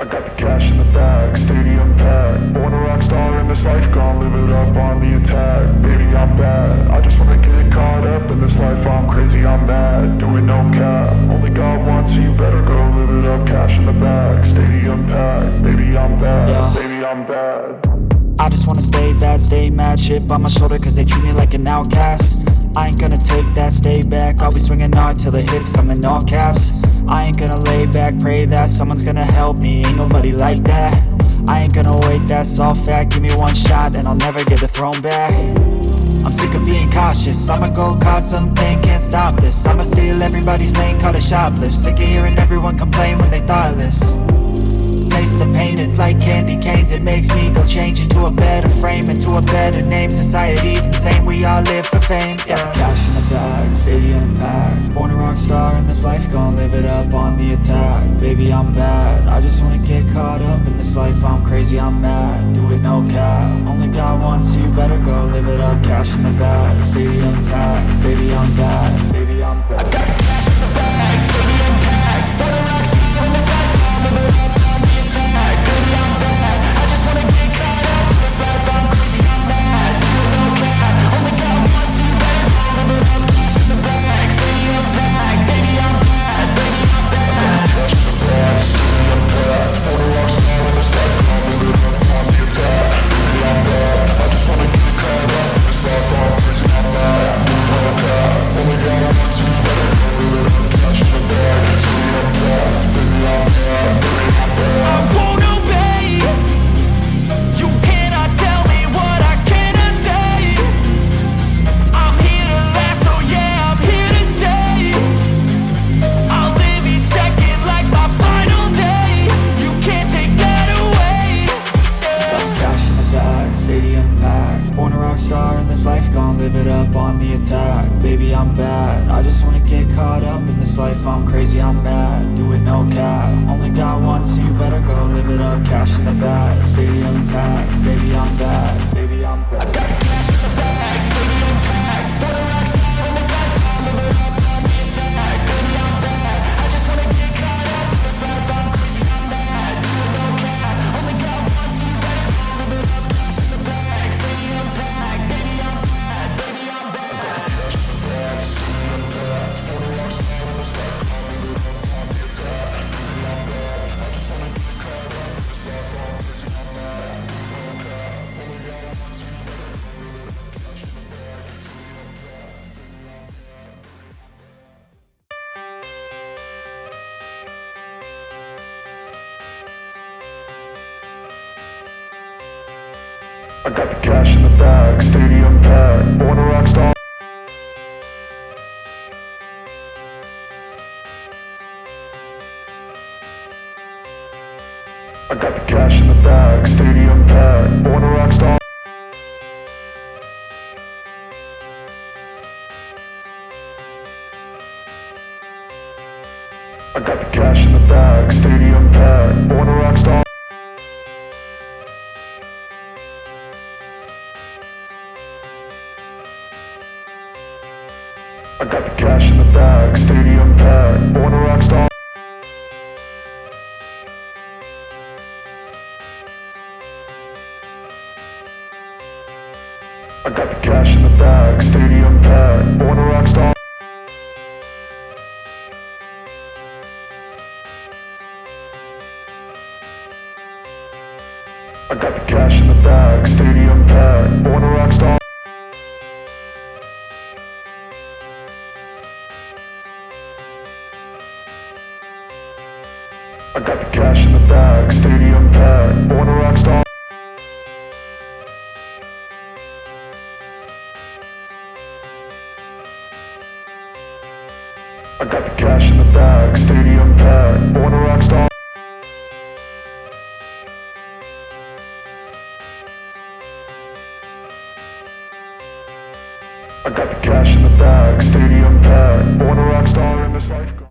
I got the cash in the bag, stadium packed. Born a rock star in this life, gonna live it up on the attack. Baby, I'm bad. I just wanna get caught up in this life. I'm crazy, I'm mad. Doing no cap. Only God wants so you better go live it up. Cash in the bag, stadium packed. Baby, I'm bad. Yeah. Baby, I'm bad. I just wanna stay bad, stay mad Chip on my shoulder cause they treat me like an outcast I ain't gonna take that, stay back. I'll be swinging hard till the hits come in all caps. I ain't gonna lay back, pray that someone's gonna help me. Ain't nobody like that. I ain't gonna wait, that's all fact. Give me one shot and I'll never get the throne back. I'm sick of being cautious. I'ma go cause something, can't stop this. I'ma steal everybody's lane, call it shoplift. Sick of hearing everyone complain when they thoughtless Taste the pain, it's like candy canes. It makes me go change into a better frame Into a better name, society's insane We all live for fame, yeah. Cash in the bag, stadium packed Born a rock star in this life, gonna live it up on the attack. Baby, I'm bad, I just wanna get caught up in this life. I'm crazy, I'm mad, do it no cap. Only God wants, you better go live it up. Cash in the bag, up on the attack. Baby, I'm bad, I just wanna get caught up in this life. I'm crazy, I'm mad, do it no cap. Only got one, so you better go live it up. Cash in the I got the cash in the bag, stadium packed. Born a rock star. I got the cash in the bag, stadium packed. Born a rock star. I got the cash in the bag, stadium packed. Born a rock star. I got the cash in the bag, stadium packed. Born a rock star. I got the cash in the bag, stadium packed. Born a rock star. I got the cash in the bag, stadium packed. Born a rock cash in the bag, stadium packed. Born a rock star. I got the cash in the bag, stadium packed. Born a rock star. I got the cash in the bag, stadium packed. Born a rock star in this life.